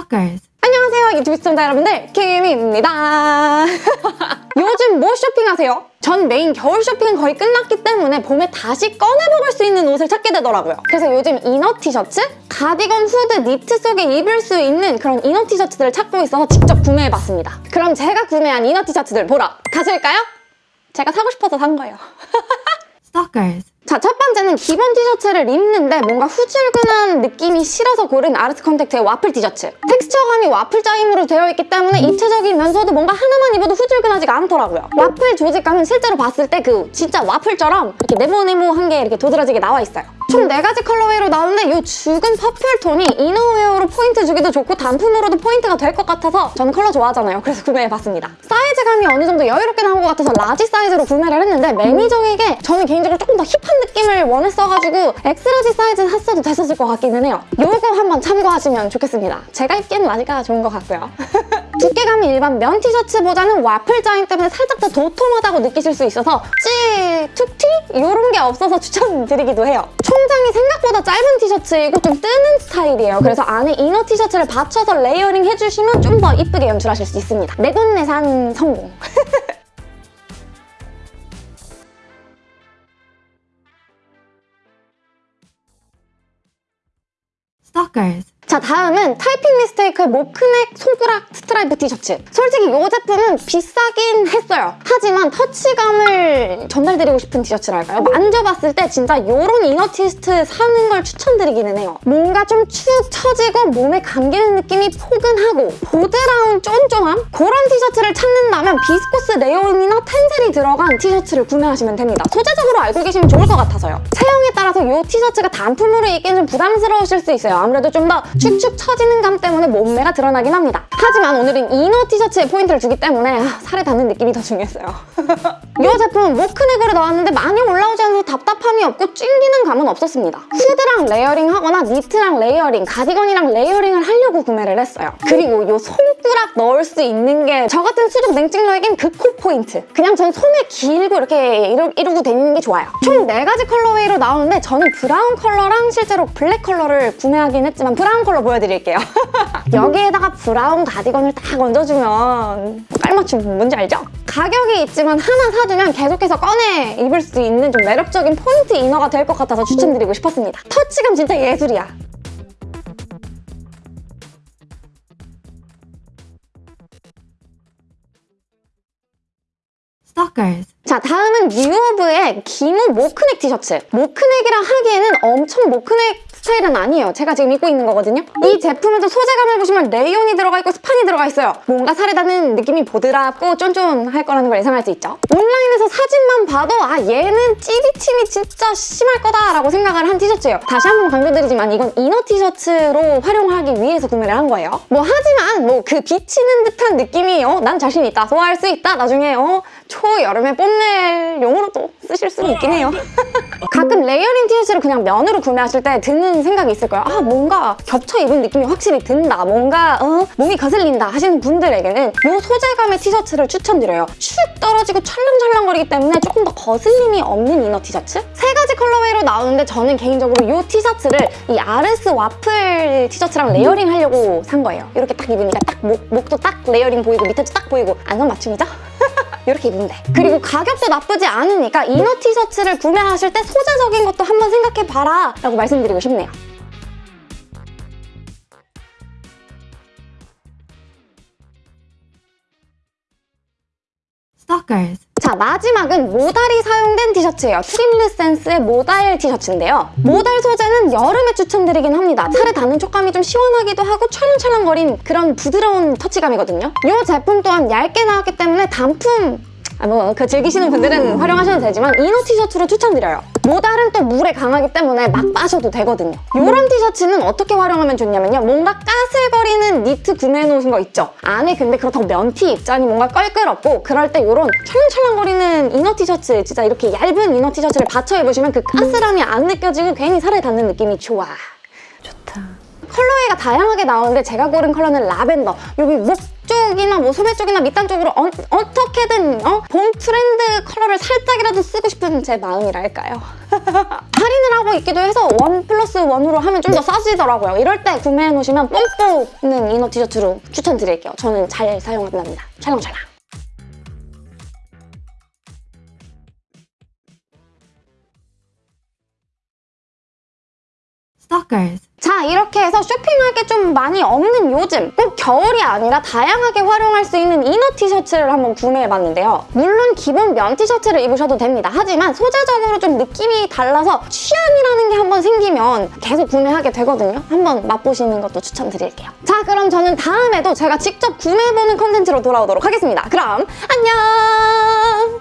Stalkers. 안녕하세요 유튜브 시청자 여러분들 김입니다 요즘 뭐 쇼핑하세요? 전 메인 겨울 쇼핑은 거의 끝났기 때문에 봄에 다시 꺼내먹을 수 있는 옷을 찾게 되더라고요 그래서 요즘 inner 티셔츠, 가디건, 후드, 니트 속에 입을 수 있는 그런 inner 티셔츠들을 찾고 있어서 직접 구매해봤습니다 그럼 제가 구매한 inner 티셔츠들 보러 가실까요? 제가 사고 싶어서 산 거예요 Stalkers. 자, 첫 번째는 기본 티셔츠를 입는데 뭔가 후줄근한 느낌이 싫어서 고른 아르트 컨택트의 와플 티셔츠. texture감이 와플 짜임으로 되어 있기 때문에 입체적이면서도 뭔가 하나만 입어도 후줄근하지가 않더라고요. 와플 조직감은 실제로 봤을 때 그 진짜 와플처럼 이렇게 네모네모한 게 이렇게 도드라지게 나와 있어요. 총 4가지 colorway로 나오는데 이 죽은 purple 톤이 innerwear로 포인트 주기도 좋고 단품으로도 포인트가 될 것 같아서 저는 컬러 좋아하잖아요. 그래서 구매해봤습니다. 사이즈감이 어느 정도 여유롭게 나온 것 같아서 large 사이즈로 구매를 했는데 매니저에게 저는 개인적으로 조금 더 hip한 느낌을 원했어가지고 X-large 사이즈 샀어도 됐었을 것 같기는 해요. 요거 한번 참고하시면 좋겠습니다. 제가 입기에는 large가 좋은 것 같고요. 두께감이 일반 면 티셔츠보다는 와플 짜임 때문에 살짝 더 도톰하다고 느끼실 수 있어서 찌, 툭튀? 이런 게 없어서 추천드리기도 해요. 총 장이 생각보다 짧은 티셔츠이고 좀 뜨는 스타일이에요. 그래서 안에 inner 티셔츠를 받쳐서 layering 해주시면 좀 더 이쁘게 연출하실 수 있습니다. 내돈내산 성공! Stalkers. 자 다음은 타이핑 미스테이크의 mock neck 손가락 스트라이프 티셔츠. 솔직히 이 제품은 비싸긴 했어요. 하지만 touch감을 전달드리고 싶은 티셔츠랄까요? 만져봤을 때 진짜 이런 inner 티셔츠 사는 걸 추천드리기는 해요. 뭔가 좀 축 처지고 몸에 감기는 느낌이 포근하고 보드라운 쫀쫀함? 그런 티셔츠를 찾는다면 비스코스 레이온이나 텐셀이 들어간 티셔츠를 구매하시면 됩니다. 소재적으로 알고 계시면 좋을 것 같아서요. 체형에 따라서 이 티셔츠가 단품으로 입기는 좀 부담스러우실 수 있어요. 아무래도 좀더 축축 처지는 감 때문에 몸매가 드러나긴 합니다. 하지만 오늘은 inner 티셔츠에 포인트를 주기 때문에 아, 살에 닿는 느낌이 더 중요했어요. 이 제품은 mock neck으로 나왔는데 많이 올라오지 않아서 답답함이 없고 찡기는 감은 없었습니다. 후드랑 layering 하거나 니트랑 layering, 가디건이랑 layering을 하려고 구매를 했어요. 그리고 이 손가락 넣을 수 있는 게 저 같은 수족 냉증러에겐 극호 포인트. 그냥 전 소매 길고 이렇게 이루, 이루고 다니는 게 좋아요. 총 4가지 colorway로 나오는데 저는 brown 컬러랑 실제로 black 컬러를 구매하긴 했지만 브라운 컬러 보여드릴게요. 여기에다가 브라운 가디건을 딱 얹어주면 깔맞춤 뭔지 알죠? 가격이 있지만 하나 사두면 계속해서 꺼내 입을 수 있는 좀 매력적인 포인트 이너가 될 것 같아서 추천드리고 싶었습니다. 터치감 진짜 예술이야. Stalkers. 자 다음은 뉴오브의 기모 모크넥 티셔츠 모크넥이라 하기에는 엄청 모크넥 스타일은 아니에요. 제가 지금 입고 있는 거거든요. 이 제품에도 소재감을 보시면 레이온이 들어가 있고 스판이 들어가 있어요. 뭔가 살에 닿는 느낌이 보드랍고 쫀쫀할 거라는 걸 예상할 수 있죠. 온라인에서 사진만 봐도 아 얘는 찌비침이 진짜 심할 거다라고 생각을 한 티셔츠예요. 다시 한 번 강조드리지만 이건 inner 티셔츠로 활용하기 위해서 구매를 한 거예요. 뭐 하지만 뭐 그 비치는 듯한 느낌이 어, 난 자신 있다. 소화할 수 있다. 나중에 어, 초여름에 뽐낼 용으로 도 쓰실 수는 있긴 해요. 가끔 layering 티셔츠를 그냥 면으로 구매하실 때 드는 생각이 있을 거예요. 아 뭔가 겹쳐 입은 느낌이 확실히 든다. 뭔가 어, 몸이 거슬린다 하시는 분들에게는 이 소재감의 티셔츠를 추천드려요. 축 떨어지고 찰랑찰랑거리기 때문에 조금 더 거슬림이 없는 inner 티셔츠? 세 가지 colorway로 나오는데 저는 개인적으로 이 티셔츠를 이 아르스 와플 티셔츠랑 layering 하려고 산 거예요. 이렇게 딱 입으니까 딱 목, 목도 딱 layering 보이고 밑에도 딱 보이고 안성 맞춤이죠? 이렇게 돼. 그리고 가격도 나쁘지 않으니까 inner 티셔츠를 구매하실 때 소재적인 것도 한번 생각해봐라 라고 말씀드리고 싶네요. Stalkers. 자 마지막은 modal이 사용된 티셔츠예요. 트림드 센스의 modal 티셔츠인데요. modal 소재는 여름에 추천드리긴 합니다. 살에 닿는 촉감이 좀 시원하기도 하고 찰랑찰랑거린 그런 부드러운 터치감이거든요. 이 제품 또한 얇게 나왔기 때문에 단품 아, 뭐, 그 즐기시는 분들은 활용하셔도 되지만 inner 티셔츠로 추천드려요. modal은 또 물에 강하기 때문에 막 빠셔도 되거든요. 이런 티셔츠는 어떻게 활용하면 좋냐면요. 뭔가 까슬거리는 니트 구매해 놓으신 거 있죠? 안에 근데 그렇다고 면티 입자니 뭔가 껄끄럽고 그럴 때 이런 찰랑찰랑거리는 inner 티셔츠 진짜 이렇게 얇은 inner 티셔츠를 받쳐 입으시면 그 까슬함이 안 느껴지고 괜히 살에 닿는 느낌이 좋아. 좋다. colorway가 다양하게 나오는데 제가 고른 컬러는 라벤더. 여기 목 쪽이나 뭐 소매 쪽이나 밑단 쪽으로 어, 어떻게든 어? 봄 트렌드 컬러를 살짝이라도 쓰고 싶은 제 마음이랄까요. 할인을 하고 있기도 해서 one plus one으로 하면 좀 더 싸지더라고요. 이럴 때 구매해 놓으시면 뽕 뽑는 inner 티셔츠로 추천드릴게요. 저는 잘 사용합니다. 찰랑찰랑. 자 이렇게 해서 쇼핑할 게 좀 많이 없는 요즘 꼭 겨울이 아니라 다양하게 활용할 수 있는 이너 티셔츠를 한번 구매해봤는데요. 물론 기본 면 티셔츠를 입으셔도 됩니다. 하지만 소재적으로 좀 느낌이 달라서 취향이라는 게 한번 생기면 계속 구매하게 되거든요. 한번 맛보시는 것도 추천드릴게요. 자 그럼 저는 다음에도 제가 직접 구매해보는 컨텐츠로 돌아오도록 하겠습니다. 그럼 안녕